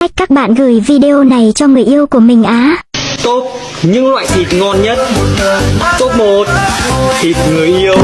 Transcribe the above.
Cách các bạn gửi video này cho người yêu của mình á. Top những loại thịt ngon nhất Top 1 Thịt người yêu